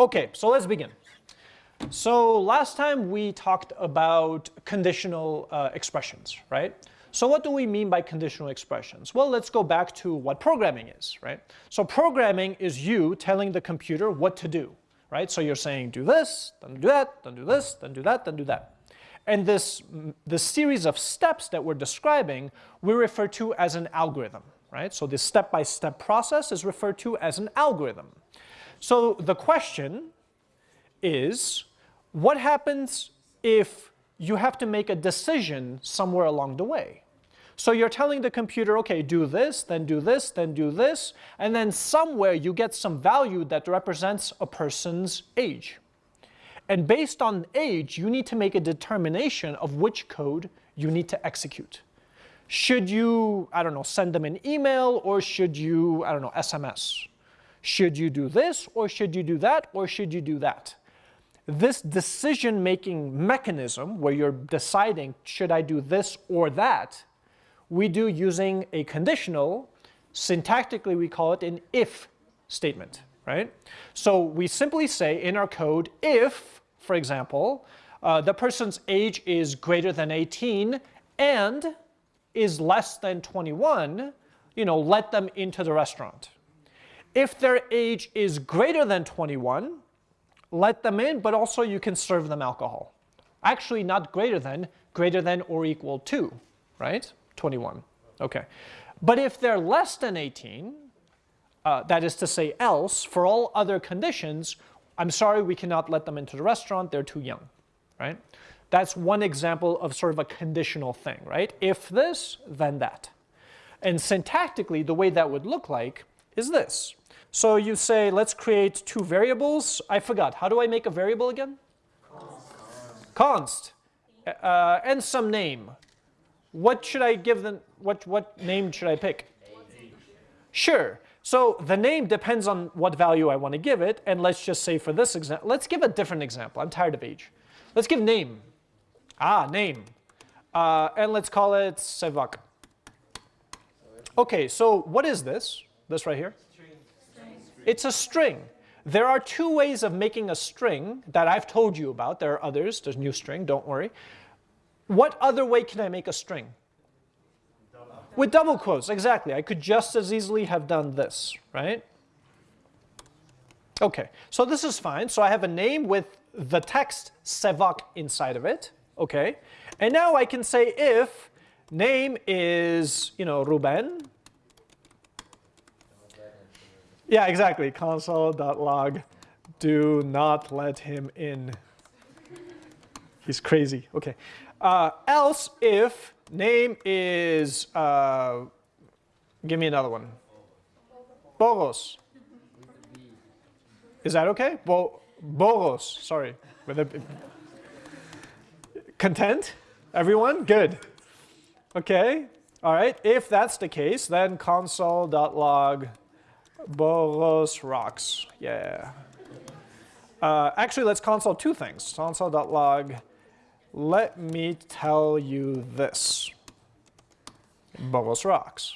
Okay, so let's begin. So last time we talked about conditional uh, expressions, right? So what do we mean by conditional expressions? Well, let's go back to what programming is, right? So programming is you telling the computer what to do, right? So you're saying do this, then do that, then do this, then do that, then do that. And this, this series of steps that we're describing, we refer to as an algorithm, right? So this step-by-step -step process is referred to as an algorithm. So the question is, what happens if you have to make a decision somewhere along the way? So you're telling the computer, okay, do this, then do this, then do this, and then somewhere you get some value that represents a person's age. And based on age, you need to make a determination of which code you need to execute. Should you, I don't know, send them an email or should you, I don't know, SMS? Should you do this or should you do that or should you do that? This decision-making mechanism where you're deciding, should I do this or that, we do using a conditional. Syntactically, we call it an if statement, right? So we simply say in our code, if, for example, uh, the person's age is greater than 18 and is less than 21, you know, let them into the restaurant. If their age is greater than 21, let them in, but also you can serve them alcohol. Actually, not greater than, greater than or equal to, right? 21. Okay. But if they're less than 18, uh, that is to say else, for all other conditions, I'm sorry, we cannot let them into the restaurant, they're too young, right? That's one example of sort of a conditional thing, right? If this, then that. And syntactically, the way that would look like is this. So you say, let's create two variables. I forgot, how do I make a variable again? Const. Const. Uh, and some name. What should I give them, what, what name should I pick? Sure. So the name depends on what value I want to give it. And let's just say for this example, let's give a different example. I'm tired of age. Let's give name. Ah, name. Uh, and let's call it Sevak. Okay, so what is this? This right here? It's a string. There are two ways of making a string that I've told you about. There are others. There's new string, don't worry. What other way can I make a string? Double. With double quotes, exactly. I could just as easily have done this, right? Okay, so this is fine. So I have a name with the text Sevak inside of it, okay? And now I can say if name is, you know, Ruben, yeah, exactly. Console.log. Do not let him in. He's crazy. Okay. Uh, else if name is, uh, give me another one. Boros. Is that okay? Bo Boros, sorry. Content? Everyone? Good. Okay. All right. If that's the case, then console.log Boros rocks. Yeah. Uh, actually, let's console two things. Console.log. Let me tell you this. Boros rocks.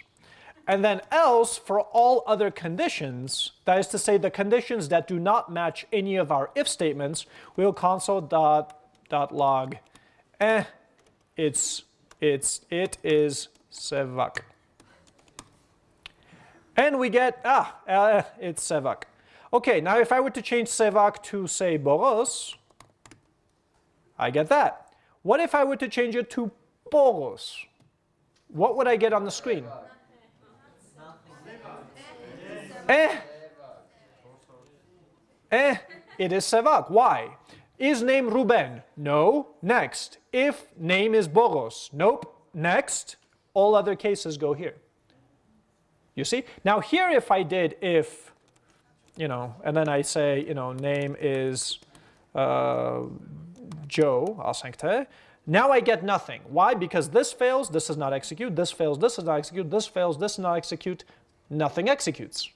And then else, for all other conditions, that is to say the conditions that do not match any of our if statements, we'll console dot, dot log, eh, it's, it's, it is sevak. And we get, ah, uh, it's Sevak. Okay, now if I were to change Sevak to, say, Boros, I get that. What if I were to change it to Boros? What would I get on the screen? Eh? Eh? It is Sevak. Why? Is name Ruben? No. Next. If name is Boros? Nope. Next. All other cases go here. You see? Now here if I did if, you know, and then I say, you know, name is uh, Joe, Asankte, now I get nothing. Why? Because this fails, this does not execute, this fails, this does not execute, this fails, this does not execute, nothing executes.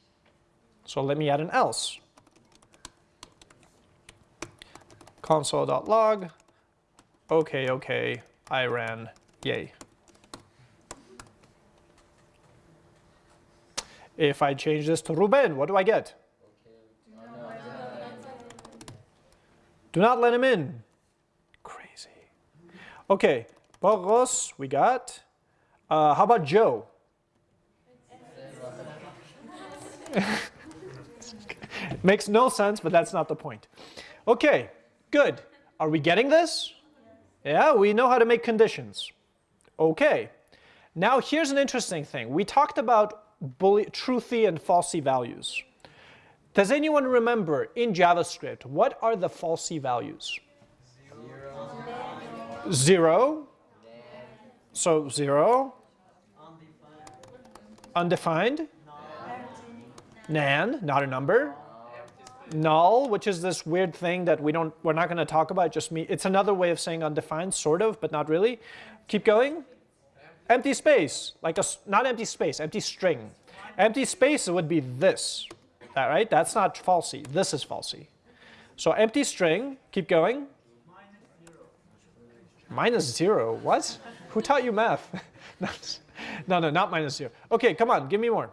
So let me add an else. Console.log, okay, okay, I ran, yay. If I change this to Ruben, what do I get? Do not let him in. Crazy. Okay, Boros, we got. Uh, how about Joe? Makes no sense, but that's not the point. Okay, good. Are we getting this? Yeah, we know how to make conditions. Okay. Now here's an interesting thing. We talked about truthy and falsy values. Does anyone remember in JavaScript, what are the falsy values? Zero. Zero. So zero. Undefined. Nan, not a number. Null, which is this weird thing that we don't, we're not going to talk about. Just me. It's another way of saying undefined, sort of, but not really. Keep going. Empty space, like a not empty space, empty string. Empty space would be this, right? That's not falsy. This is falsy. So empty string. Keep going. Minus zero. What? Who taught you math? no, no, not minus zero. Okay, come on, give me more.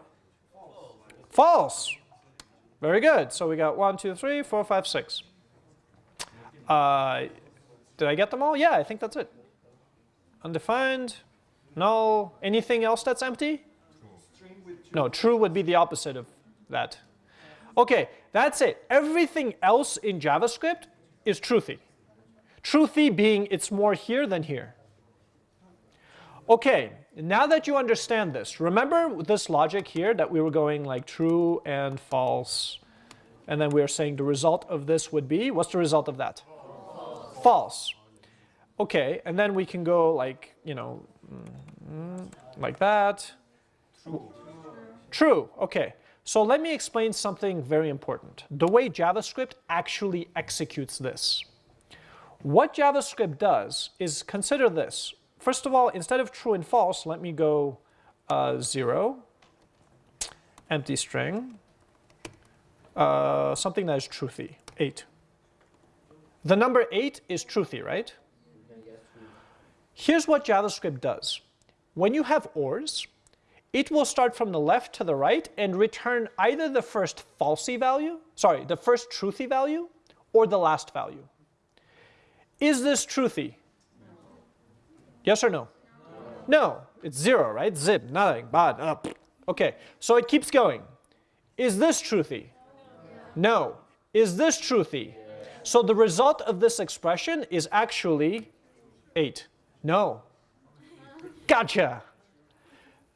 False. Very good. So we got one, two, three, four, five, six. Uh, did I get them all? Yeah, I think that's it. Undefined, null, anything else that's empty? No, true would be the opposite of that. Okay, that's it. Everything else in JavaScript is truthy. Truthy being it's more here than here. Okay, now that you understand this, remember this logic here that we were going like true and false, and then we are saying the result of this would be, what's the result of that? False. false. Okay, and then we can go like, you know, mm, mm, like that. True. True, okay. So let me explain something very important. The way JavaScript actually executes this. What JavaScript does is consider this. First of all, instead of true and false, let me go uh, 0, empty string, uh, something that is truthy, 8. The number 8 is truthy, right? Here's what JavaScript does. When you have ORs, it will start from the left to the right and return either the first falsy value, sorry, the first truthy value, or the last value. Is this truthy? Yes or no? No, no it's zero, right? Zip, nothing, bad, up. Okay, so it keeps going. Is this truthy? No. no. Is this truthy? So the result of this expression is actually 8. No. Gotcha.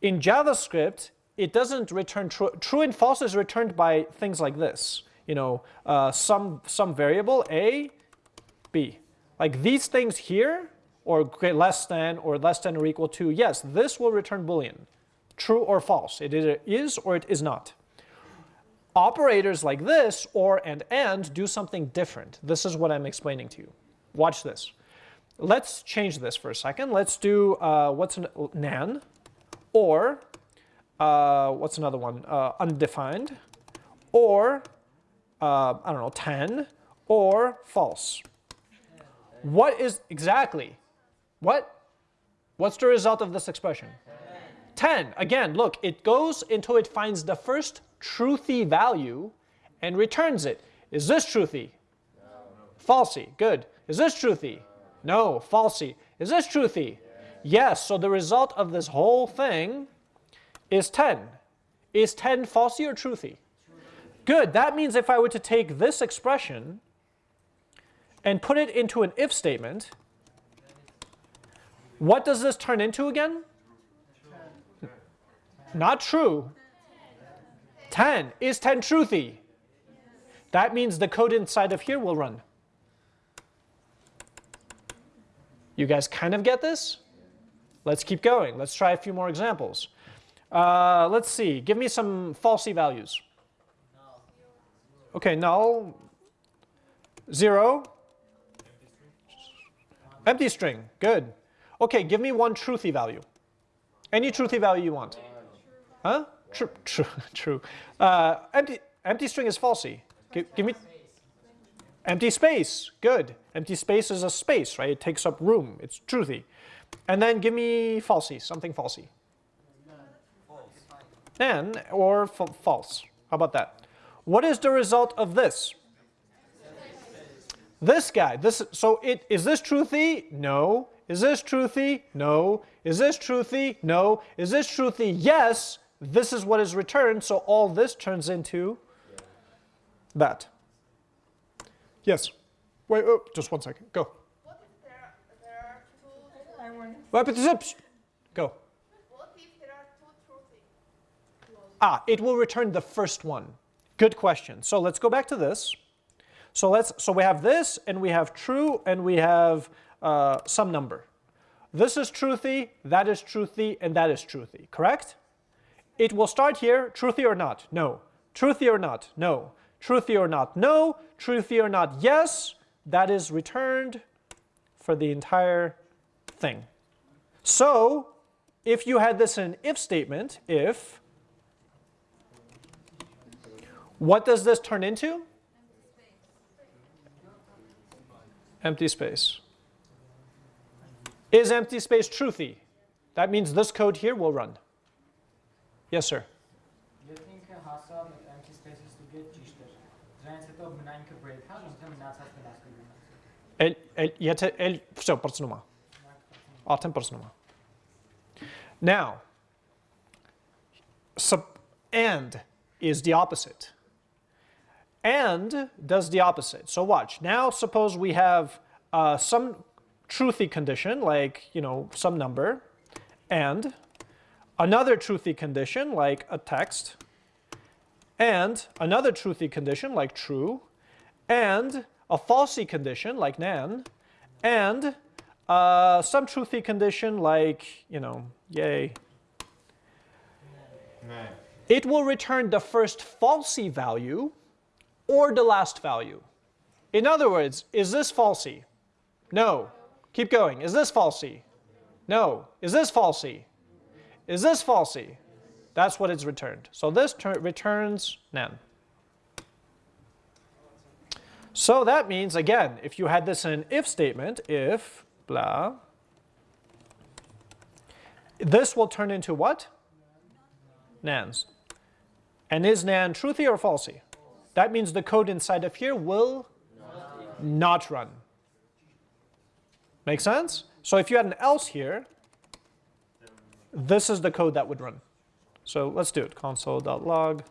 In JavaScript, it doesn't return true. True and false is returned by things like this. You know, uh, some, some variable, A, B. Like these things here or less than or less than or equal to, yes, this will return Boolean, true or false. It either is or it is not. Operators like this, or and and, do something different. This is what I'm explaining to you. Watch this. Let's change this for a second. Let's do, uh, what's an, nan, or, uh, what's another one, uh, undefined, or, uh, I don't know, 10, or false. What is, exactly, what? What's the result of this expression? 10. 10. Again, look, it goes until it finds the first truthy value and returns it. Is this truthy? No. Falsy. Good. Is this truthy? No. Falsy. Is this truthy? Yes. So the result of this whole thing is 10. Is 10 falsy or truthy? Good. That means if I were to take this expression and put it into an if statement, what does this turn into again? Not true. 10. Is 10 truthy? That means the code inside of here will run. You guys kind of get this? Let's keep going. Let's try a few more examples. Uh, let's see. Give me some falsy values. Okay, null. Zero. Empty string. Good. Okay, give me one truthy value. Any truthy value you want. Huh? True, true, true. Uh, empty, empty string is falsy. Give, give me empty space. Good. Empty space is a space, right? It takes up room. It's truthy. And then give me falsy, something falsy. And, or false. How about that? What is the result of this? This guy, this so it is this truthy? No. Is this truthy? No. Is this truthy? No. Is this truthy? Yes. This is what is returned, so all this turns into that. Yes. Wait, oh, just one second. Go. What if there, there are two, I want Go. what if there are two? Ah, it will return the first one. Good question. So let's go back to this. So let's so we have this and we have true and we have uh, some number. This is truthy, that is truthy, and that is truthy, correct? It will start here, truthy or not? No. Truthy or not? No. Truthy or not? No. Truthy or not? Yes. That is returned for the entire thing. So if you had this in an if statement, if, what does this turn into? Empty space. Is empty space truthy? That means this code here will run. Yes, sir. Now sub and is the opposite. And does the opposite. So watch. Now suppose we have uh, some truthy condition like, you know, some number and another truthy condition like a text and another truthy condition like true and a falsy condition, like nan, and uh, some truthy condition, like, you know, yay. It will return the first falsy value or the last value. In other words, is this falsy? No. Keep going. Is this falsy? No. Is this falsy? Is this falsy? That's what it's returned. So this returns nan. So that means, again, if you had this in an if statement, if blah, this will turn into what? Nans. And is nan truthy or falsy? That means the code inside of here will not run. Make sense? So if you had an else here, this is the code that would run. So let's do it. Console.log.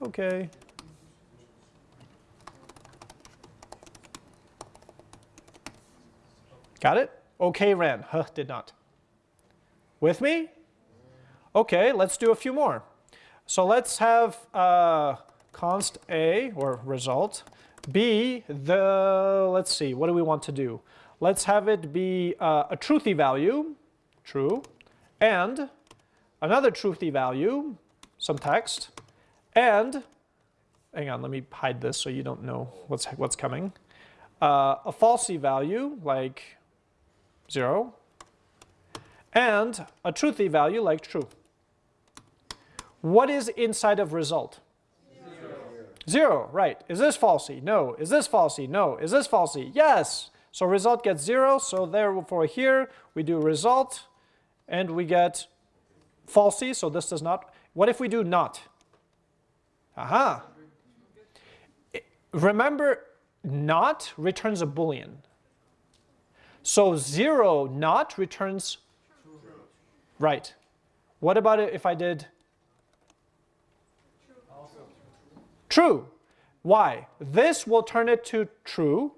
Okay. Got it? Okay ran. Huh, did not. With me? Okay, let's do a few more. So let's have uh, const A, or result, B, the, let's see, what do we want to do? Let's have it be uh, a truthy value, true, and another truthy value, some text, and, hang on, let me hide this so you don't know what's, what's coming, uh, a falsy value, like 0, and a truthy value like true. What is inside of result? Zero. Zero, right. Is this falsy? No. Is this falsy? No. Is this falsy? Yes. So result gets zero, so therefore here we do result and we get falsy, so this does not. What if we do not? Aha. Remember, not returns a boolean. So 0 not returns right. What about it if I did true? Why? This will turn it to true.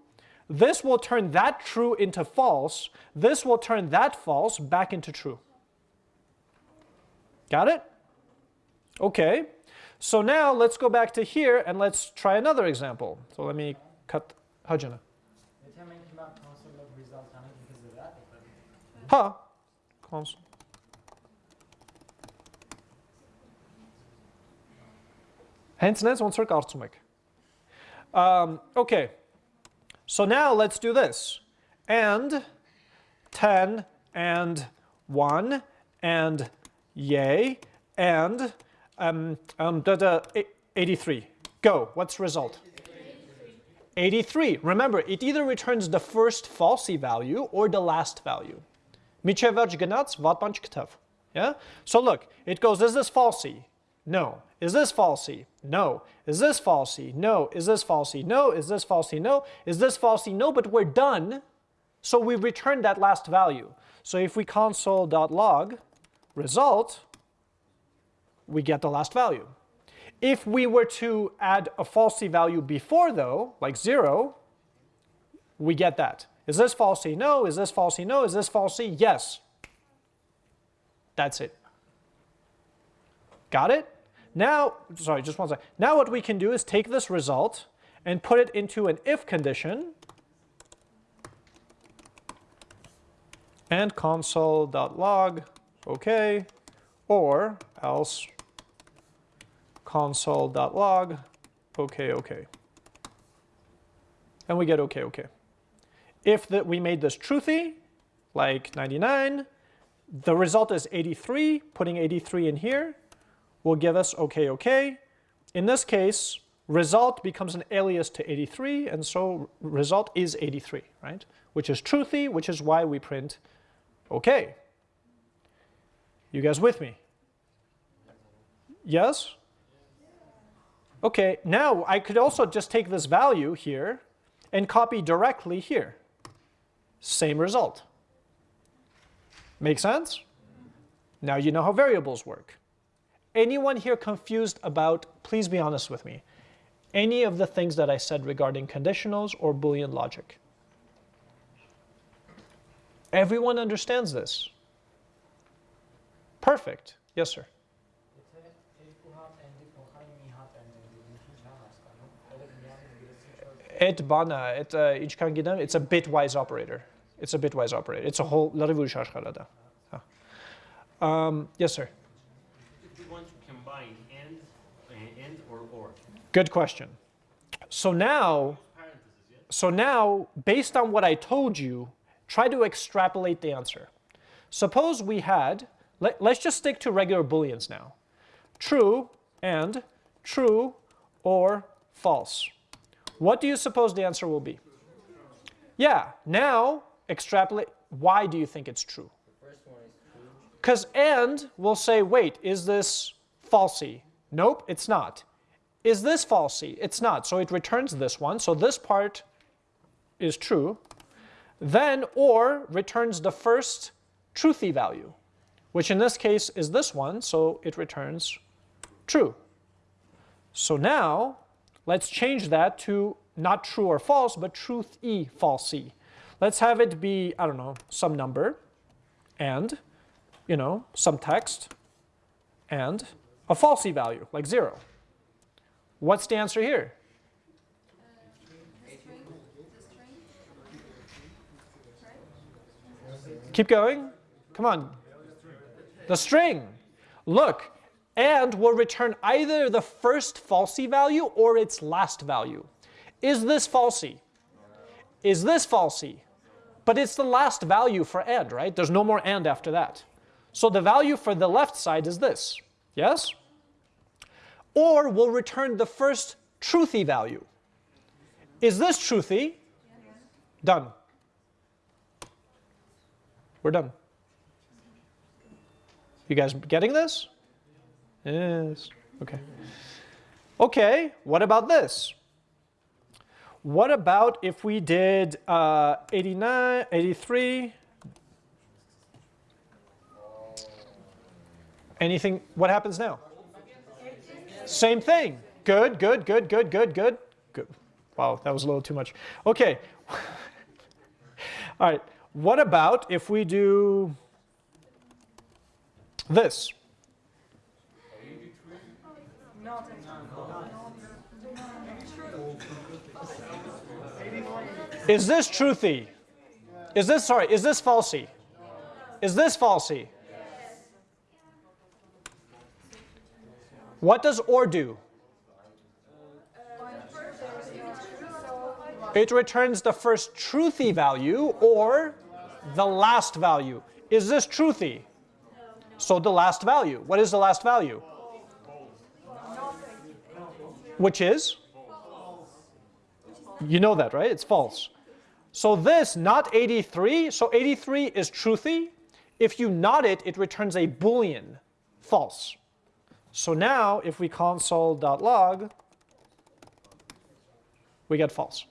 This will turn that true into false. This will turn that false back into true. Got it? Okay. So now let's go back to here and let's try another example. So let me cut Hajana. Եթե մենք հիմա console-ով result անենք ինքը զրա, Հա, console։ Hence նենց ոնց որ կարծում եք։ Um, okay, so now let's do this. And 10 and 1 and yay and um, um, da, da, 83. Go, what's the result? 83. Remember, it either returns the first falsy value or the last value. Yeah? So look, it goes, is this falsy? No. Is this falsy? No. Is this falsy? No. Is this falsy? No. Is this falsy? No. Is this falsy? No, but we're done. So we return that last value. So if we console.log result, we get the last value. If we were to add a falsy value before though, like zero, we get that. Is this falsy? No. Is this falsy? No. Is this falsy? Yes. That's it. Got it? Now, sorry, just one second. Now what we can do is take this result and put it into an if condition and console.log, okay, or else console.log, okay, okay. And we get okay, okay. If the, we made this truthy, like 99, the result is 83, putting 83 in here will give us okay, okay. In this case, result becomes an alias to 83, and so result is 83, right? Which is truthy, which is why we print okay. You guys with me? Yes? Okay, now I could also just take this value here and copy directly here. Same result. Make sense? Now you know how variables work. Anyone here confused about, please be honest with me, any of the things that I said regarding conditionals or Boolean logic? Everyone understands this. Perfect. Yes, sir. at Bana, at uh, İçkan it's a bitwise operator. It's a bitwise operator. It's a whole Laravel Shashkarada. Um, yes, sir. You want to combine and, and or or? Good question. So now, so now, based on what I told you, try to extrapolate the answer. Suppose we had, let, let's just stick to regular booleans now. True and true or false. What do you suppose the answer will be? Yeah, now extrapolate. Why do you think it's true? Because and will say, wait, is this falsy? Nope, it's not. Is this falsy? It's not. So it returns this one. So this part is true. Then or returns the first truthy value, which in this case is this one. So it returns true. So now let's change that to not true or false, but truth e falsy. Let's have it be, I don't know, some number and, you know, some text and a false falsy value, like zero. What's the answer here? Keep going. Come on. The string. Look, and will return either the first falsy value or its last value. Is this falsy? Is this falsy? But it's the last value for and, right? There's no more and after that. So the value for the left side is this. Yes? Or will return the first truthy value. Is this truthy? Done. We're done. You guys getting this? Yes. Okay. Okay, what about this? What about if we did uh, 89, 83? Anything, what happens now? Same thing. Good, good, good, good, good, good, good. Wow, that was a little too much. Okay. All right, what about if we do this? Is this truthy? Is this, sorry, is this falsy? Is this falsy? What does or do? It returns the first truthy value or the last value. Is this truthy? So the last value. What is the last value? Which is? You know that, right? It's false. So this, not 83, so 83 is truthy. If you not it, it returns a boolean, false. So now if we console.log, we get false.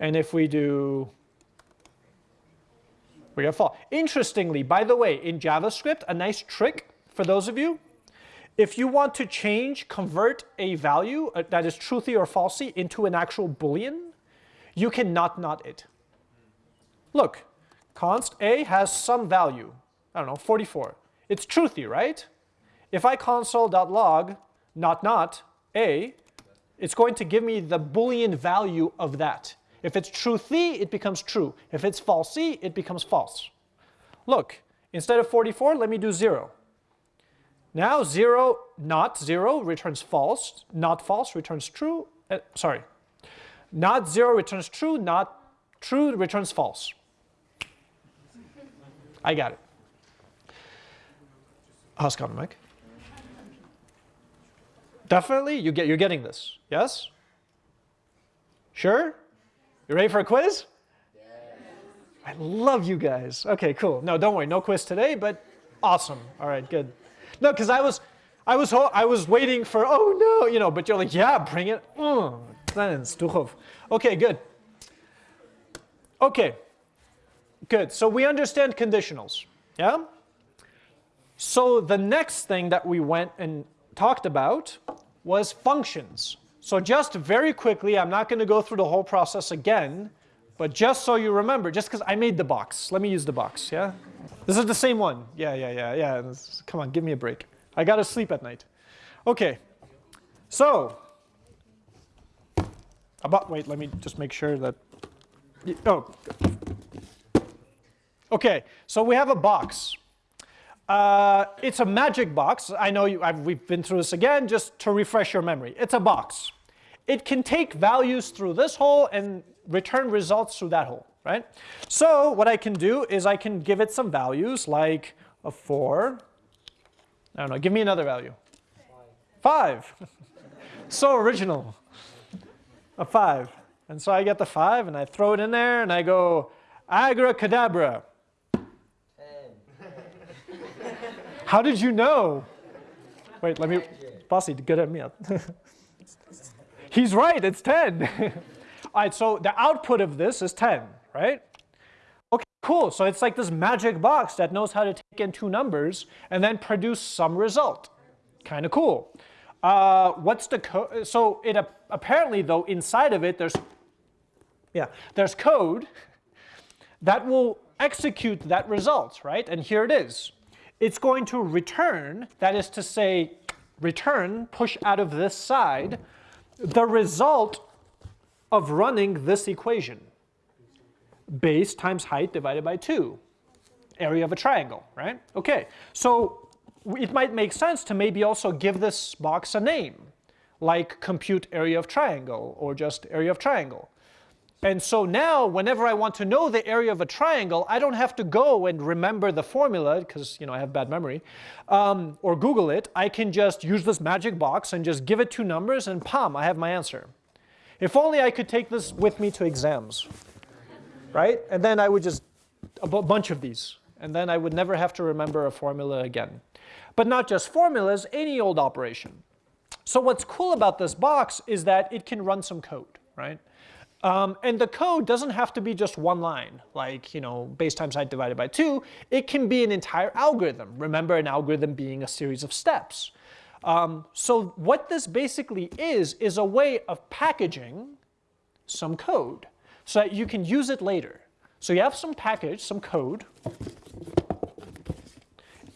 And if we do, we get false. Interestingly, by the way, in JavaScript, a nice trick for those of you, if you want to change, convert a value uh, that is truthy or falsy into an actual boolean, you cannot not it. Look, const a has some value, I don't know, 44. It's truthy, right? If I console.log not not a, it's going to give me the boolean value of that. If it's truthy, it becomes true. If it's falsy, it becomes false. Look, instead of 44, let me do 0. Now 0, not 0 returns false, not false returns true, uh, sorry. Not 0 returns true, not true returns false. I got it. How's it Mike? Definitely, you get, you're getting this, yes? Sure? You ready for a quiz? I love you guys. Okay, cool. No, don't worry, no quiz today, but awesome. All right, good. No, because I was, I was, I was waiting for, oh no, you know, but you're like, yeah, bring it. Mm, okay, good. Okay, good. So we understand conditionals, yeah? So the next thing that we went and talked about was functions. So just very quickly, I'm not going to go through the whole process again, but just so you remember, just because I made the box, let me use the box, yeah? This is the same one. Yeah, yeah, yeah, yeah. Come on, give me a break. I got to sleep at night. Okay, so, about, wait, let me just make sure that, oh. Okay, so we have a box. Uh, it's a magic box. I know you, we've been through this again, just to refresh your memory. It's a box. It can take values through this hole and return results through that hole, right? So what I can do is I can give it some values like a 4. I don't know, give me another value. 5. so original. A 5. And so I get the 5 and I throw it in there and I go abracadabra. How did you know? Wait, let me, Bossy, good at me. He's right, it's 10. All right, so the output of this is 10, right? Okay, cool. So it's like this magic box that knows how to take in two numbers and then produce some result. Kind of cool. Uh, what's the code? So it apparently though inside of it there's, yeah, there's code that will execute that result, right? And here it is it's going to return, that is to say, return, push out of this side, the result of running this equation. Base times height divided by 2, area of a triangle, right? Okay, so it might make sense to maybe also give this box a name, like compute area of triangle or just area of triangle. And so now, whenever I want to know the area of a triangle, I don't have to go and remember the formula, because you know I have bad memory, um, or Google it. I can just use this magic box and just give it two numbers, and pam, I have my answer. If only I could take this with me to exams, right? And then I would just, a bunch of these, and then I would never have to remember a formula again. But not just formulas, any old operation. So what's cool about this box is that it can run some code, right? Um, and the code doesn't have to be just one line, like you know, base times height divided by 2. It can be an entire algorithm. Remember an algorithm being a series of steps. Um, so what this basically is, is a way of packaging some code so that you can use it later. So you have some package, some code.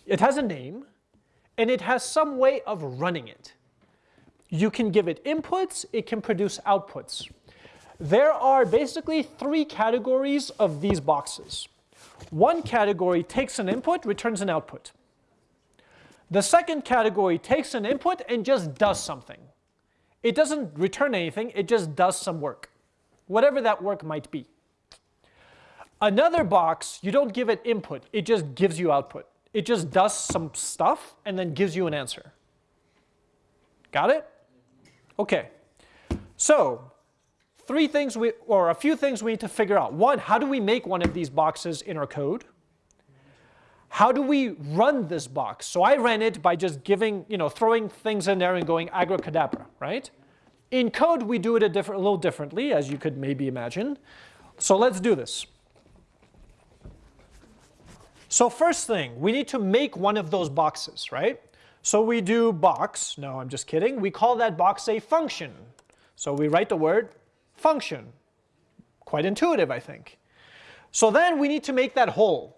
It has a name, and it has some way of running it. You can give it inputs, it can produce outputs. There are basically three categories of these boxes. One category takes an input, returns an output. The second category takes an input and just does something. It doesn't return anything, it just does some work, whatever that work might be. Another box, you don't give it input, it just gives you output. It just does some stuff and then gives you an answer. Got it? Okay. So three things we, or a few things we need to figure out. One, how do we make one of these boxes in our code? how do we run this box? So I ran it by just giving, you know, throwing things in there and going abracadabra, right? In code, we do it a, different, a little differently, as you could maybe imagine. So let's do this. So first thing, we need to make one of those boxes, right? So we do box, no, I'm just kidding. We call that box a function. So we write the word function. Quite intuitive, I think. So then we need to make that hole.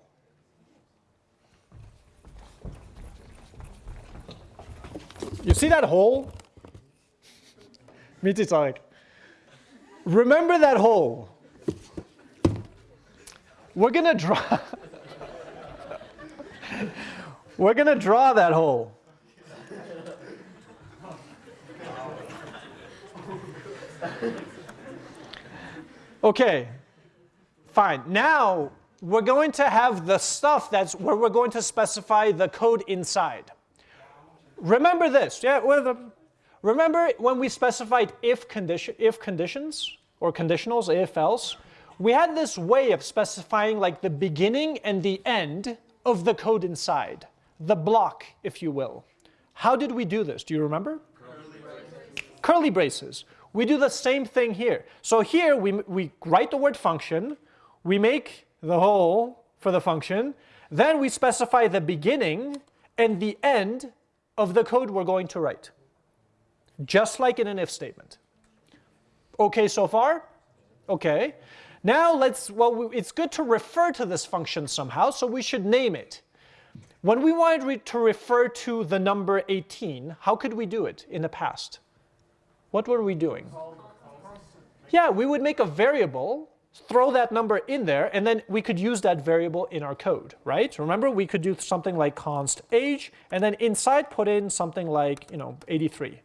You see that hole? Mitzi like, remember that hole. We're gonna draw. We're gonna draw that hole. Okay, fine. Now we're going to have the stuff that's where we're going to specify the code inside. Remember this, yeah? Remember when we specified if condition, if conditions or conditionals, if else? We had this way of specifying like the beginning and the end of the code inside, the block, if you will. How did we do this? Do you remember? Curly braces. Curly braces. We do the same thing here. So here we, we write the word function, we make the hole for the function, then we specify the beginning and the end of the code we're going to write. Just like in an if statement. Okay so far? Okay. Now let's, well, it's good to refer to this function somehow, so we should name it. When we wanted to refer to the number 18, how could we do it in the past? what were we doing? Yeah, we would make a variable, throw that number in there, and then we could use that variable in our code, right? Remember, we could do something like const age, and then inside put in something like, you know, 83,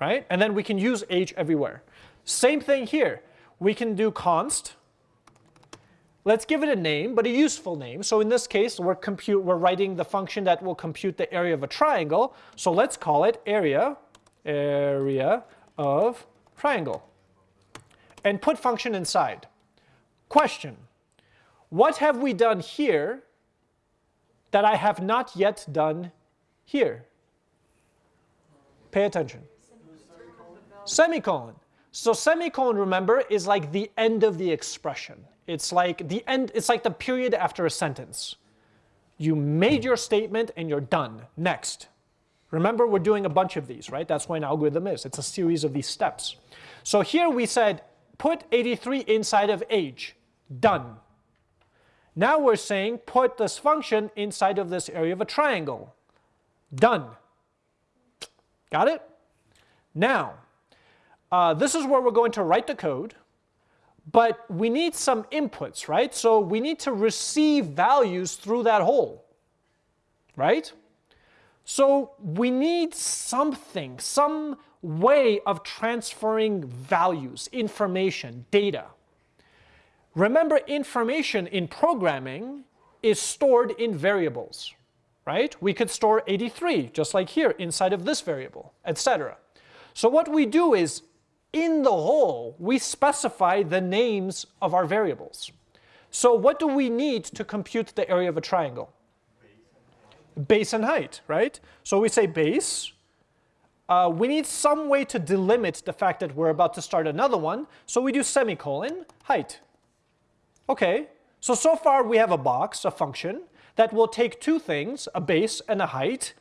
right? And then we can use age everywhere. Same thing here. We can do const. Let's give it a name, but a useful name. So in this case, we're, compute, we're writing the function that will compute the area of a triangle. So let's call it area area of triangle and put function inside. Question, what have we done here that I have not yet done here? Pay attention. Semicolon. So semicolon, remember, is like the end of the expression. It's like the end, it's like the period after a sentence. You made your statement and you're done. Next. Remember, we're doing a bunch of these, right? That's what an algorithm is. It's a series of these steps. So here we said, put 83 inside of age. Done. Now we're saying, put this function inside of this area of a triangle. Done. Got it? Now, uh, this is where we're going to write the code, but we need some inputs, right? So we need to receive values through that hole, right? So we need something, some way of transferring values, information, data. Remember, information in programming is stored in variables, right? We could store 83, just like here, inside of this variable, etc. So what we do is, in the whole, we specify the names of our variables. So what do we need to compute the area of a triangle? base and height, right? So we say base. Uh, we need some way to delimit the fact that we're about to start another one. So we do semicolon, height. Okay, so so far we have a box, a function, that will take two things, a base and a height,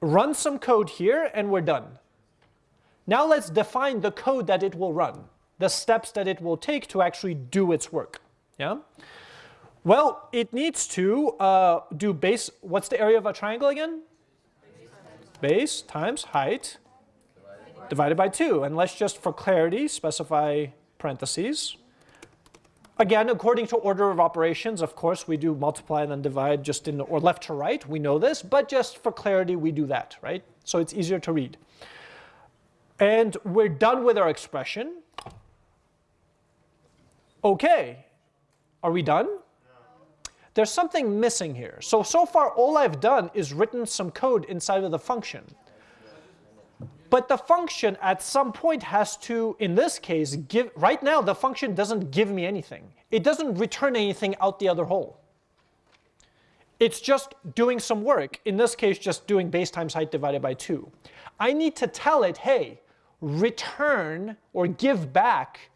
run some code here, and we're done. Now let's define the code that it will run, the steps that it will take to actually do its work. Yeah. Well, it needs to uh, do base, what's the area of a triangle again? Base times height divided by 2. And let's just, for clarity, specify parentheses. Again, according to order of operations, of course, we do multiply and then divide just in, or left to right, we know this, but just for clarity, we do that, right? So it's easier to read. And we're done with our expression. Okay, are we done? there's something missing here. So, so far all I've done is written some code inside of the function. But the function at some point has to, in this case, give, right now the function doesn't give me anything. It doesn't return anything out the other hole. It's just doing some work. In this case, just doing base times height divided by 2. I need to tell it, hey, return or give back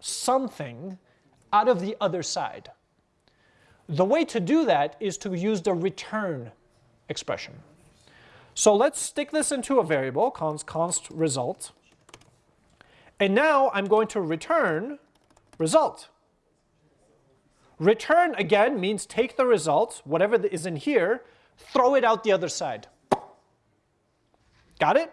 something out of the other side. The way to do that is to use the return expression. So let's stick this into a variable, const, const result. And now I'm going to return result. Return, again, means take the result, whatever is in here, throw it out the other side. Got it?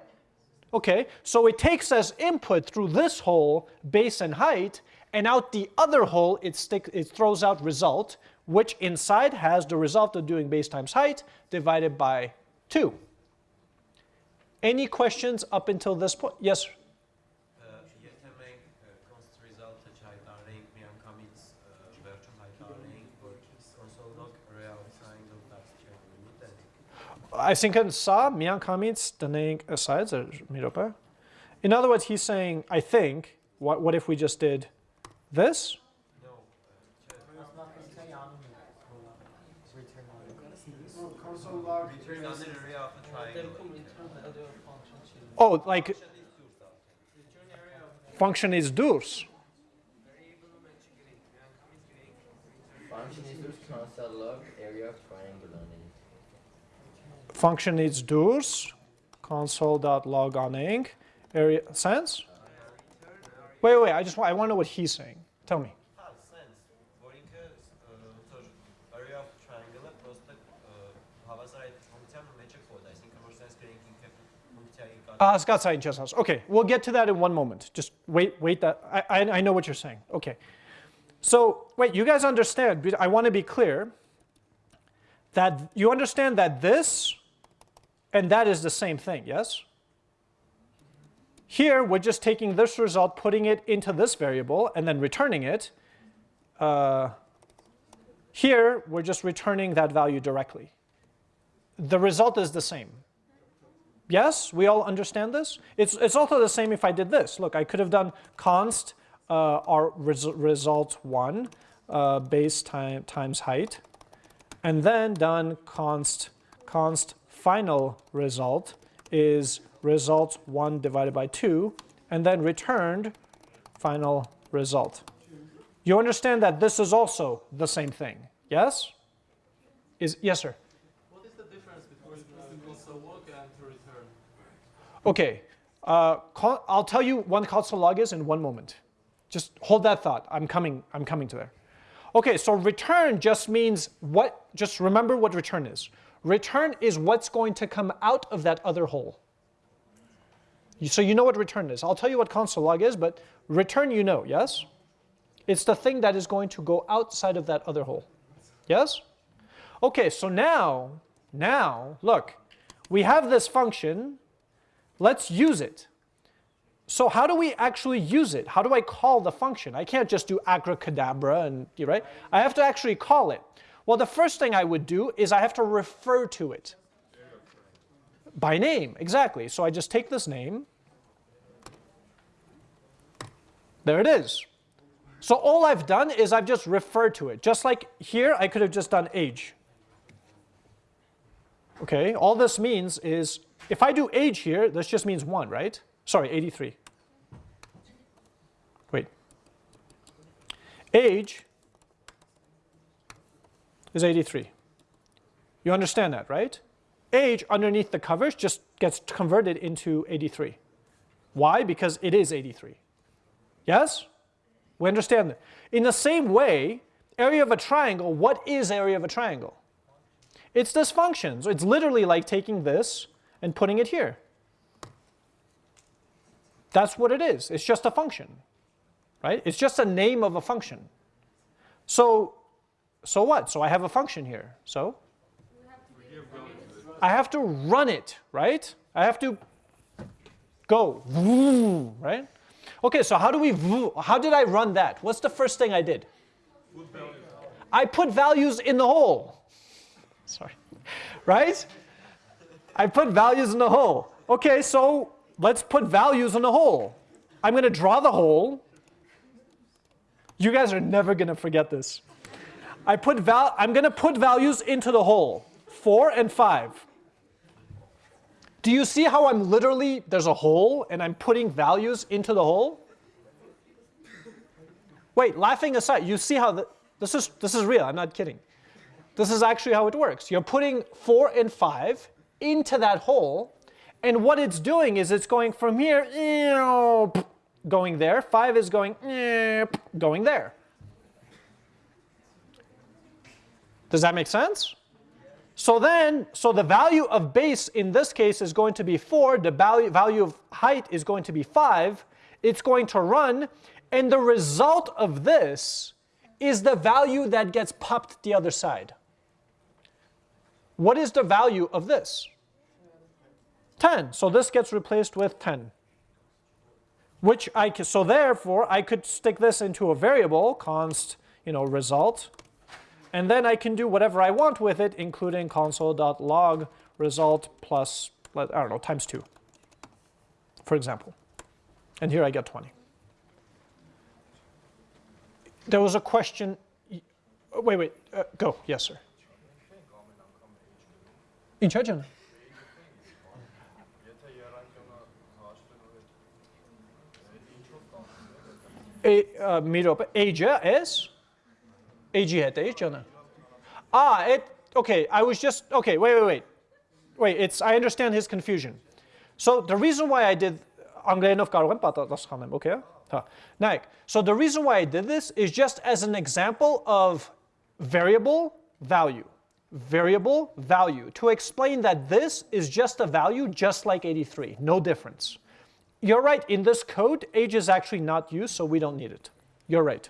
Okay, so it takes as input through this hole base and height, and out the other hole it, stick, it throws out result, which inside has the result of doing base times height divided by 2. Any questions up until this point? Yes? Yetemek const result çaytarlayıp miyan commits version haytarlayıp or konsolidok real triangle that's check I think and in Saab, Miankamitz, Daneng asides are Miropa. In other words, he's saying, I think, what, what if we just did this? Oh, like function is durs. Function is durs function needs dot console.log on ink, area sense. Wait, wait, I just want, I want to know what he's saying. Tell me. Uh, uh Skatsai and Chesshouse. Okay, we'll get to that in one moment. Just wait, wait that, I, I, I know what you're saying. Okay. So, wait, you guys understand, I want to be clear that you understand that this and that is the same thing. Yes. Here we're just taking this result, putting it into this variable, and then returning it. Uh, here we're just returning that value directly. The result is the same. Yes, we all understand this? It's, it's also the same if I did this. Look, I could have done const uh, our res result 1 uh, base time, times height, and then done const, const final result is result 1 divided by 2, and then returned final result. You understand that this is also the same thing, yes? Is, yes, sir? What is the difference between console log and return? Okay, uh, call, I'll tell you what console log is in one moment. Just hold that thought. I'm coming. I'm coming to there. Okay, so return just means what? Just remember what return is. Return is what's going to come out of that other hole. So you know what return is. I'll tell you what console log is, but return you know, yes? It's the thing that is going to go outside of that other hole. Yes? Okay, so now, now, look, we have this function Let's use it. So how do we actually use it? How do I call the function? I can't just do abracadabra and, right? I have to actually call it. Well, the first thing I would do is I have to refer to it. By name, exactly. So I just take this name. There it is. So all I've done is I've just referred to it. Just like here, I could have just done age. Okay, all this means is if I do age here, this just means 1, right? Sorry, 83. Wait. Age is 83. You understand that, right? Age underneath the covers just gets converted into 83. Why? Because it is 83. Yes? We understand that. In the same way, area of a triangle, what is area of a triangle? It's this function. So it's literally like taking this and putting it here. That's what it is. It's just a function, right? It's just a name of a function. So, so what? So I have a function here. So I have to run it, right? I have to go, right? Okay, so how do we, how did I run that? What's the first thing I did? I put values in the hole. Sorry, right? I put values in the hole. Okay, so let's put values in the hole. I'm going to draw the hole. You guys are never going to forget this. I put val I'm going to put values into the hole, 4 and 5. Do you see how I'm literally, there's a hole and I'm putting values into the hole? Wait, laughing aside, you see how the, this is this is real, I'm not kidding. This is actually how it works. You're putting 4 and 5 into that hole and what it's doing is it's going from here going there, 5 is going going there. Does that make sense? So then, so the value of base in this case is going to be 4, the value, value of height is going to be 5, it's going to run, and the result of this is the value that gets popped the other side. What is the value of this? 10. So this gets replaced with 10. Which I so therefore I could stick this into a variable, const, you know, result, and then I can do whatever I want with it, including console.log result plus, I don't know, times 2, for example. And here I get 20. There was a question. Wait, wait, uh, go. Yes, sir. İçeceğim. E, uh, Mirop, Asia is? Age hat age H no? Ah, it, okay, I was just, okay, wait, wait, wait. Wait, it's, I understand his confusion. So the reason why I did, okay? So the reason why I did this is just as an example of variable value, variable value, to explain that this is just a value just like 83, no difference. You're right, in this code, age is actually not used, so we don't need it. You're right.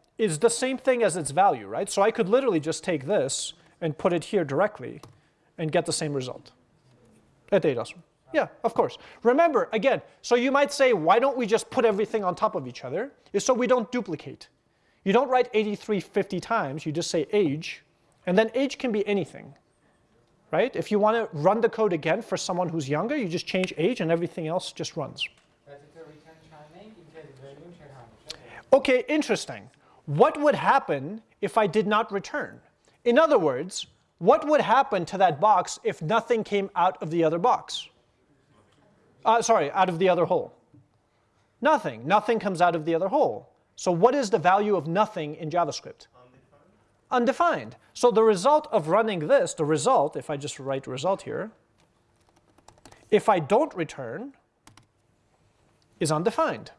is the same thing as its value, right? So I could literally just take this and put it here directly and get the same result. At Yeah, of course. Remember, again, so you might say, why don't we just put everything on top of each other? Is so we don't duplicate. You don't write 83 50 times, you just say age, and then age can be anything, right? If you want to run the code again for someone who's younger, you just change age and everything else just runs. Okay, interesting what would happen if I did not return? In other words, what would happen to that box if nothing came out of the other box? Uh, sorry, out of the other hole. Nothing. Nothing comes out of the other hole. So what is the value of nothing in JavaScript? Undefined. Undefined. So the result of running this, the result, if I just write result here, if I don't return, is undefined.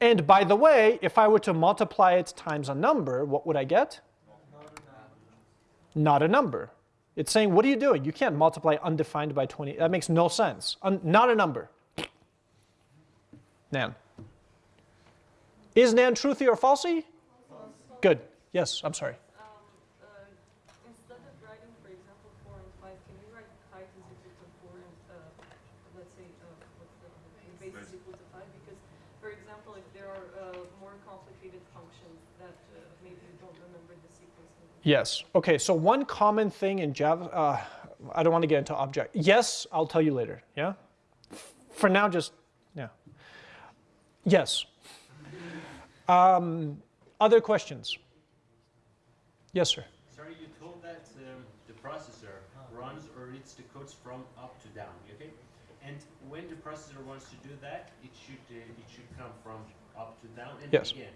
And by the way, if I were to multiply it times a number, what would I get? Not a number. It's saying, what are you doing? You can't multiply undefined by 20. That makes no sense. Un not a number. Nan. Is Nan truthy or falsy? False. Good. Yes, I'm sorry. Yes. Okay, so one common thing in Java, uh, I don't want to get into object. Yes, I'll tell you later, yeah? For now, just, yeah. Yes. Um, other questions? Yes, sir. Sorry, you told that um, the processor runs or reads the codes from up to down, okay? And when the processor wants to do that, it should uh, it should come from up to down and yes. again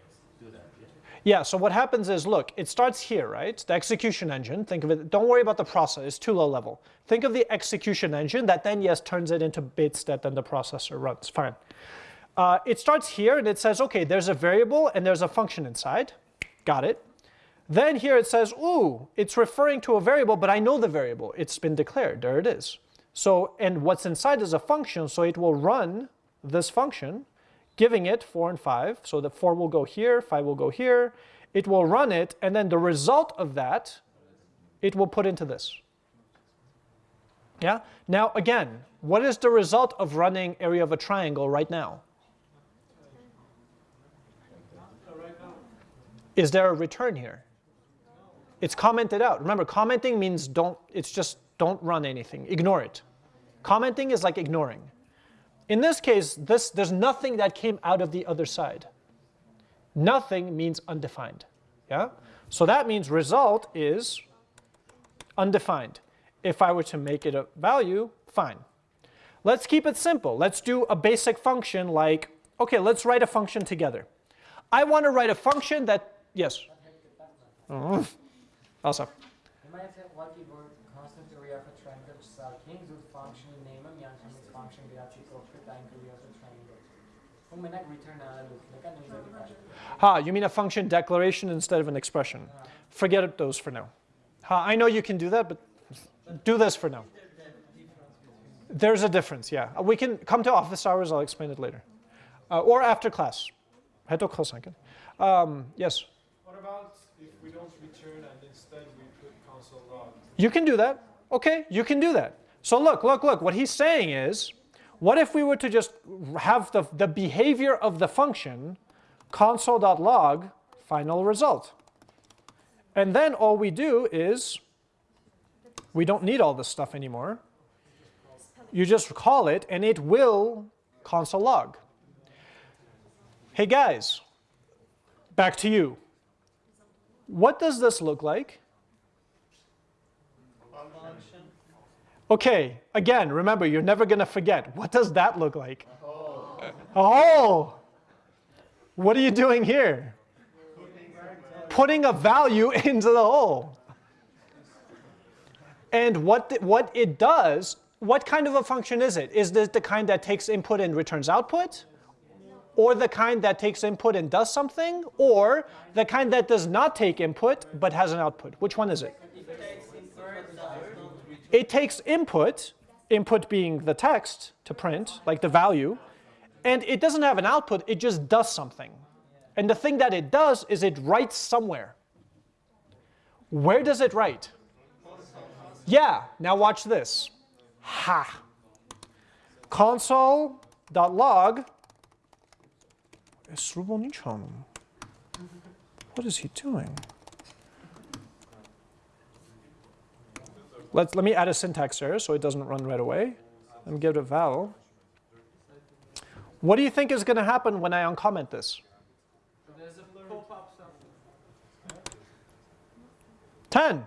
that. Yeah? Yeah, so what happens is, look, it starts here, right? The execution engine, think of it, don't worry about the process, it's too low level. Think of the execution engine that then, yes, turns it into bits that then the processor runs, fine. Uh, it starts here and it says, okay, there's a variable and there's a function inside, got it. Then here it says, ooh, it's referring to a variable, but I know the variable, it's been declared, there it is. So, and what's inside is a function, so it will run this function, giving it 4 and 5. So the 4 will go here, 5 will go here. It will run it, and then the result of that it will put into this. Yeah? Now again, what is the result of running area of a triangle right now? Is there a return here? It's commented out. Remember, commenting means don't, it's just don't run anything, ignore it. Commenting is like ignoring. In this case, this, there's nothing that came out of the other side. Nothing means undefined. Yeah? So that means result is undefined. If I were to make it a value, fine. Let's keep it simple. Let's do a basic function like, okay, let's write a function together. I want to write a function that, yes? Oh, Also, Imagine Bu menak return analog. Lekan neyse ha, you mean a function declaration instead of an expression. Forget those for now. Ha, I know you can do that, but do this for now. There's a difference, yeah. Uh, We can come to office hours, I'll explain it later. Uh, or after class. Heto kosanken. Um, yes, What about if we don't return and instead we put console log? you can do that. Okay, you can do that. So look, look, look, what he's saying is, what if we were to just have the, the behavior of the function console.log final result? And then all we do is, we don't need all this stuff anymore. You just call it and it will console log. Hey guys, back to you. What does this look like? Okay, again, remember, you're never going to forget. What does that look like? Oh! What are you doing here? Putting a value into the hole. And what, the- what it does, what kind of a function is it? Is this the kind that takes input and returns output? Or the kind that takes input and does something? Or the kind that does not take input but has an output? Which one is it? It takes input, input being the text to print, like the value, and it doesn't have an output, it just does something. And the thing that it does is it writes somewhere. Where does it write? Yeah, now watch this. Ha. Console.log. What is he doing? Let's, let me add a syntax error so it doesn't run right away. Let me give it a val. What do you think is going to happen when I uncomment this? There's a pop-up 10.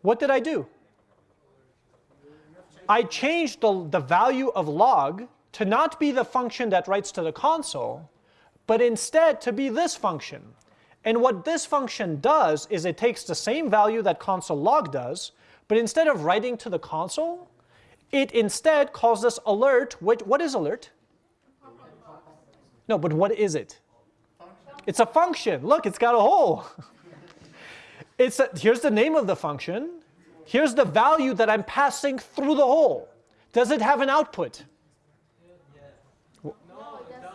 What did I do? I changed the, the value of log to not be the function that writes to the console, but instead to be this function. And what this function does is it takes the same value that console log does, but instead of writing to the console, it instead calls this alert. What, what is alert? No, but what is it? It's a function. Look, it's got a hole. It's a, here's the name of the function. Here's the value that I'm passing through the hole. Does it have an output?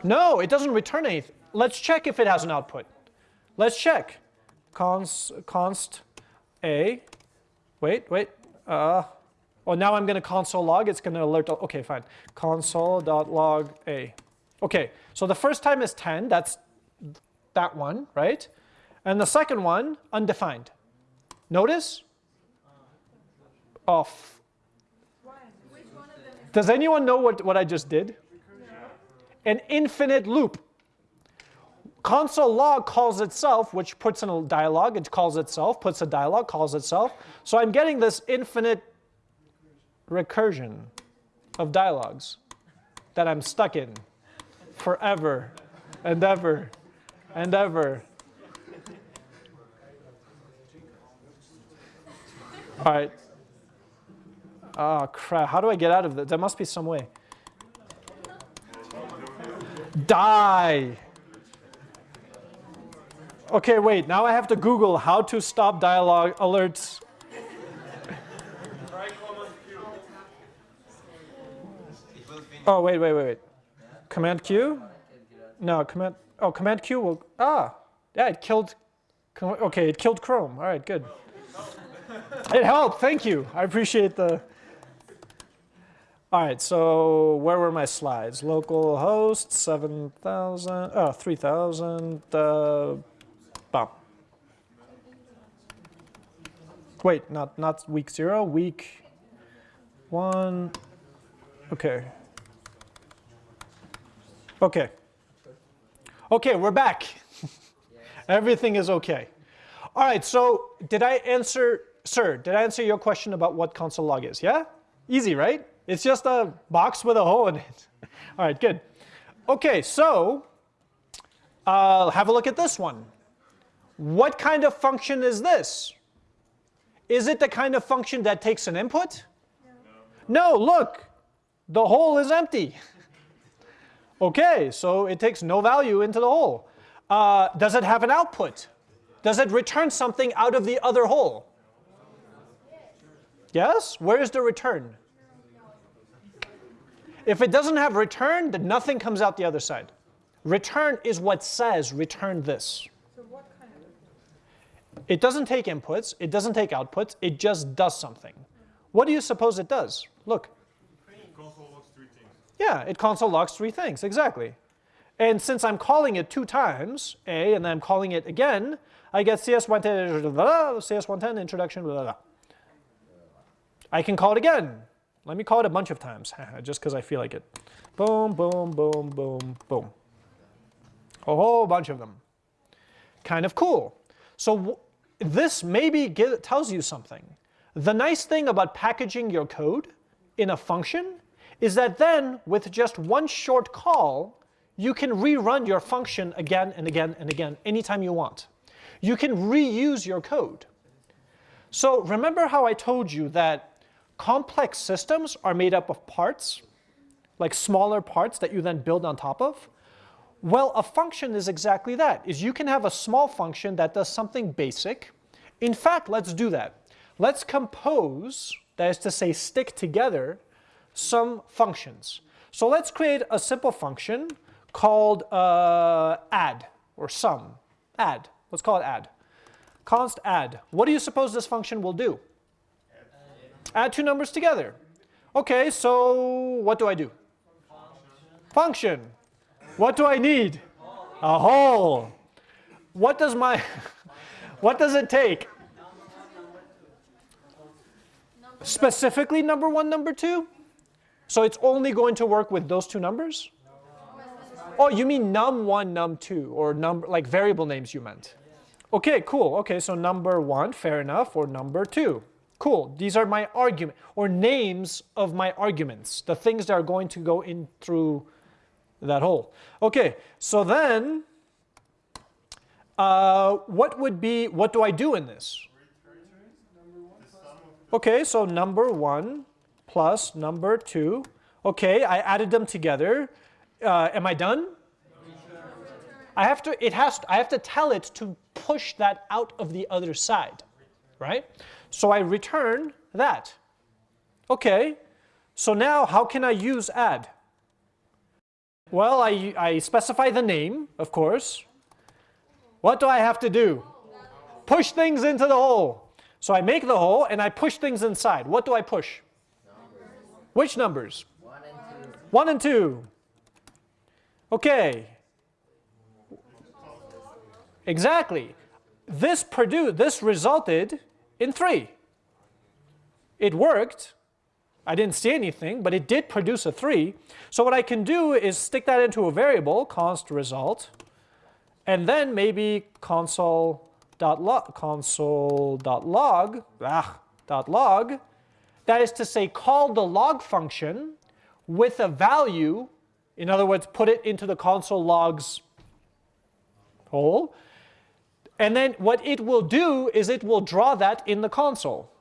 No, it doesn't return anything. Let's check if it has an output. Let's check. Const, const a. Wait, wait. Uh, oh, now I'm going to console log. It's going to alert. Okay, fine. Console.log a. Okay, so the first time is 10. That's that one, right? And the second one, undefined. Notice? Off. Does anyone know what, what I just did? An infinite loop. Console log calls itself, which puts in a dialog, it calls itself, puts a dialog, calls itself. So I'm getting this infinite recursion of dialogues that I'm stuck in forever and ever and ever. All right. Oh, crap. How do I get out of this? There must be some way. Die. Okay, wait. Now I have to Google how to stop dialogue alerts. Oh, wait, wait, wait, wait. Command Q? No, command. Oh, command Q will. Ah, yeah, it killed. Okay, it killed Chrome. All right, good. It helped. Thank you. I appreciate the. All right. So where were my slides? Local host seven thousand. Oh, three thousand. Uh, Wait, not not week zero. Week one. Okay. Okay. Okay, we're back. Everything is okay. All right, so did I answer, sir, did I answer your question about what console log is? Yeah? Easy, right? It's just a box with a hole in it. All right, good. Okay, so uh, have a look at this one. What kind of function is this? Is it the kind of function that takes an input? No, no look, the hole is empty. okay, so it takes no value into the hole. Uh, does it have an output? Does it return something out of the other hole? Yes? Where is the return? If it doesn't have return, then nothing comes out the other side. Return is what says return this. It doesn't take inputs, it doesn't take outputs, it just does something. What do you suppose it does? Look. Console logs three things. Yeah, it console logs three things, exactly. And since I'm calling it two times, A, and then I'm calling it again, I get CS110, CS110 introduction, blah, blah, blah. I can call it again. Let me call it a bunch of times, just because I feel like it. Boom, boom, boom, boom, boom. A whole bunch of them. Kind of cool. So this maybe get, tells you something. The nice thing about packaging your code in a function is that then with just one short call, you can rerun your function again and again and again anytime you want. You can reuse your code. So remember how I told you that complex systems are made up of parts, like smaller parts that you then build on top of? Well, a function is exactly that, is you can have a small function that does something basic. In fact, let's do that. Let's compose, that is to say stick together, some functions. So let's create a simple function called uh, add, or sum, add. Let's call it add. Const add. What do you suppose this function will do? Add two numbers together. Okay, so what do I do? Function. What do I need? A hole. What does my, what does it take? Specifically number one, number two? So it's only going to work with those two numbers? Oh, you mean num1, num2, or number like variable names you meant. Okay, cool. Okay, so number one, fair enough, or number two. Cool, these are my argument, or names of my arguments, the things that are going to go in through that hole. Okay, so then, uh, what would be, what do I do in this? Okay, so number one plus number two. Okay, I added them together. Uh, am I done? I have to, it has, I have to tell it to push that out of the other side, right? So I return that. Okay, so now how can I use add? Well, I, I specify the name, of course. What do I have to do? Push things into the hole. So I make the hole and I push things inside. What do I push? Numbers. Which numbers? One and two. One and two. Okay. Exactly. This produced, this resulted in three. It worked. I didn't see anything, but it did produce a three. So what I can do is stick that into a variable, const result, and then maybe console.log, console.log, ah, log, that is to say call the log function with a value, in other words, put it into the console logs hole, and then what it will do is it will draw that in the console.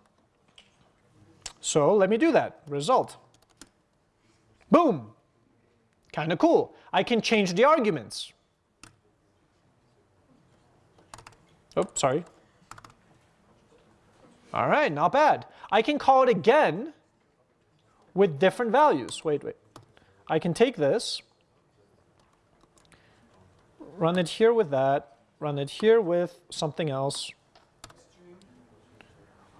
So let me do that. Result. Boom. Kind of cool. I can change the arguments. Oh, sorry. All right, not bad. I can call it again with different values. Wait, wait. I can take this, run it here with that, run it here with something else.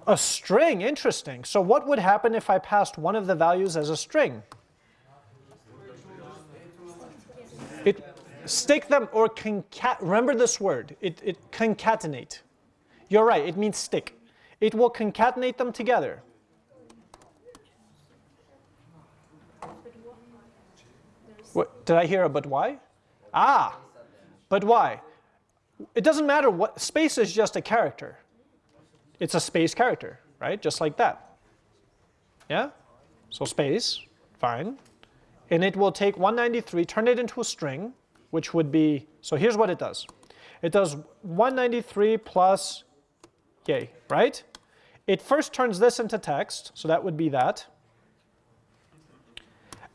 A string, interesting. So what would happen if I passed one of the values as a string? It stick them or concat. Remember this word. It, it concatenate. You're right. It means stick. It will concatenate them together. What, did I hear a but why? Ah, but why? It doesn't matter what, space is just a character. It's a space character, right? Just like that. Yeah? So space, fine. And it will take 193, turn it into a string, which would be, so here's what it does. It does 193 plus yay, right? It first turns this into text, so that would be that.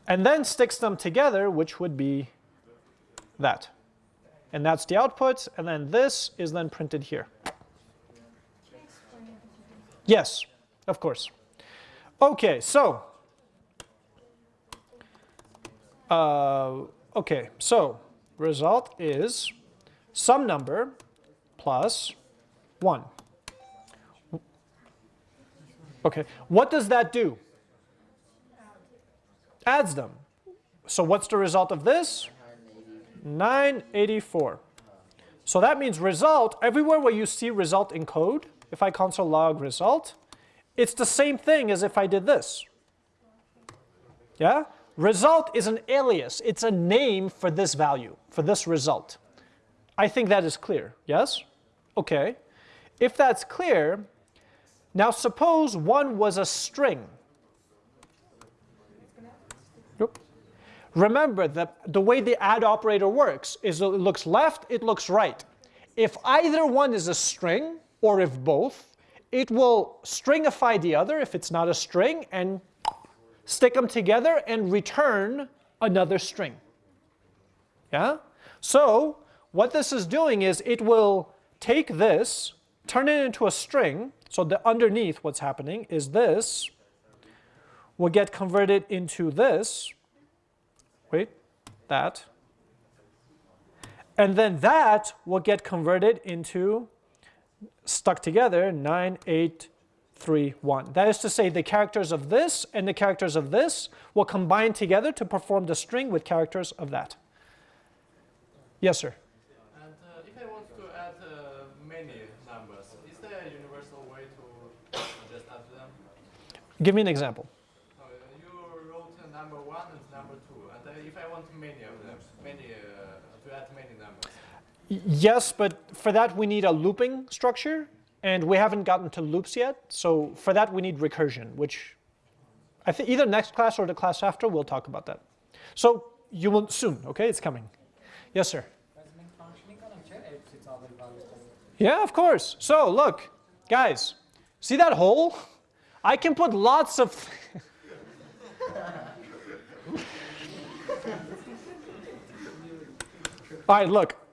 And then sticks them together, which would be that. And that's the output, and then this is then printed here. Yes, of course. Okay, so, uh, okay, so result is some number plus 1. Okay, what does that do? Adds them. So what's the result of this? 984. So that means result, everywhere where you see result in code, if I console log result, it's the same thing as if I did this. Yeah? Result is an alias. It's a name for this value, for this result. I think that is clear. Yes? Okay. If that's clear, now suppose one was a string. Nope. Remember that the way the add operator works is it looks left, it looks right. If either one is a string, or if both, it will stringify the other if it's not a string and stick them together and return another string. Yeah? So what this is doing is it will take this, turn it into a string, so the underneath what's happening is this will get converted into this. Wait, that. And then that will get converted into, stuck together, 9831. That is to say the characters of this and the characters of this will combine together to perform the string with characters of that. Yes, sir. And uh, if I want to add uh, many numbers, is there a universal way to just add them? Give me an example. Uh, you wrote uh, number one and number two, and uh, if I want many of them, many uh, to add many numbers. Y- Yes, but for that we need a looping structure, and we haven't gotten to loops yet. So for that we need recursion, which I think either next class or the class after we'll talk about that. So you will soon, okay? It's coming. Yes, sir. Yeah, of course. So look, guys, see that hole? I can put lots of. All right, look.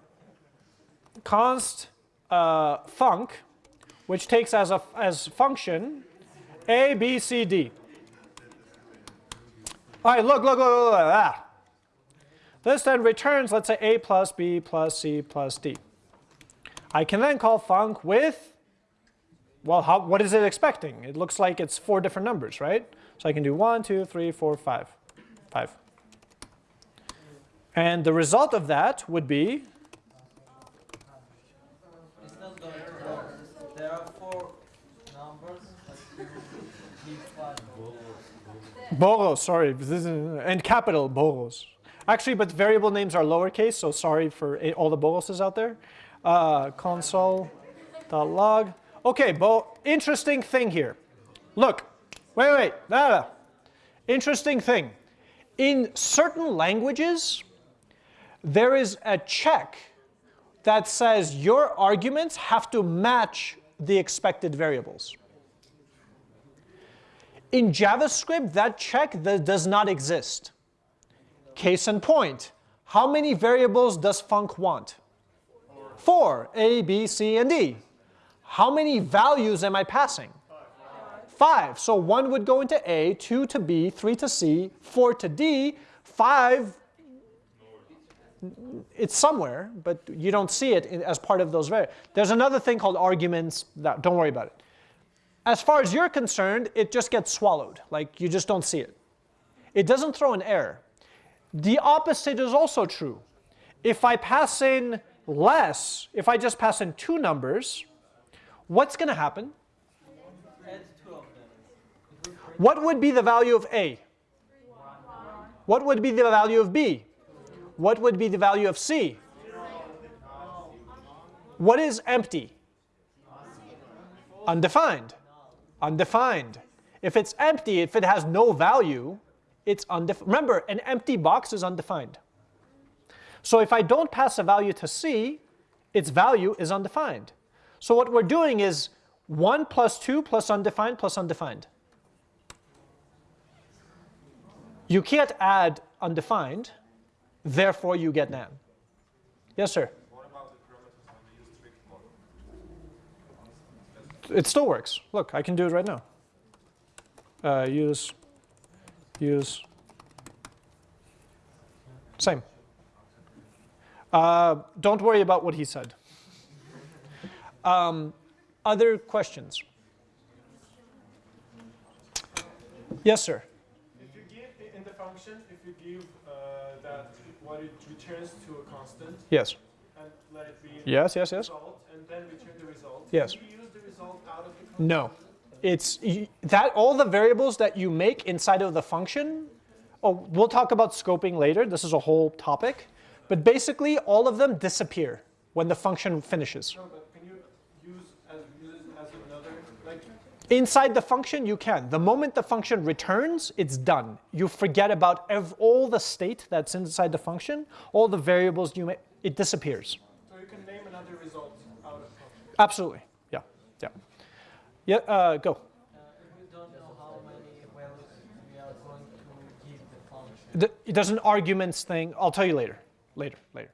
Const uh, func, which takes as a as function a, b, c, d. All right, look, look, look, look, look. Ah. This then returns, let's say, a plus b plus c plus d. I can then call func with, well, how, what is it expecting? It looks like it's four different numbers, right? So I can do one, two, three, four, five, five. And the result of that would be, It's not going to work. There are four numbers, but you need five. Boros, sorry, and capital Boros. Actually, but variable names are lowercase, so sorry for all the Boroses out there. Uh, console.log. Okay, Bo, interesting thing here. Look, wait, wait, no. Interesting thing. In certain languages, there is a check that says your arguments have to match the expected variables. In JavaScript, that check th- does not exist. Case in point, how many variables does func want? Four, A, B, C, and D. How many values am I passing? Five. So one would go into A, two to B, three to C, four to D, five, it's somewhere, but you don't see it as part of those variables. There's another thing called arguments, that, don't worry about it. As far as you're concerned, it just gets swallowed. Like you just don't see it. It doesn't throw an error. The opposite is also true. If I pass in less, if I just pass in two numbers, what's going to happen? What would be the value of A? What would be the value of B? What would be the value of C? What is empty? Undefined. Undefined. If it's empty, if it has no value, it's undefined. Remember, an empty box is undefined. So if I don't pass a value to C, its value is undefined. So what we're doing is 1 plus 2 plus undefined plus undefined. You can't add undefined, therefore you get nan. Yes, sir? What about the parameters when we use strict mode? It still works. Look, I can do it right now. Uh, use, use, same. Uh, don't worry about what he said. Um, other questions? Yes, sir. If you give in the function, if you give uh, that what it returns to a constant Yes. and let it be Yes, yes, yes. result and then return the result, Yes. Do you use the result out of the constant? No. It's that all the variables that you make inside of the function. Oh, we'll talk about scoping later. This is a whole topic. But basically, all of them disappear when the function finishes. No, but can you use as use as another like Inside the function, you can. The moment the function returns, it's done. You forget about ev- all the state that's inside the function, all the variables you make, it disappears. so you can name another result out of function. Absolutely. Yeah. Yeah. Uh, go. Uh, if we don't know how many values we are going to give the Th- There's an arguments thing. I'll tell you later. Later. Later.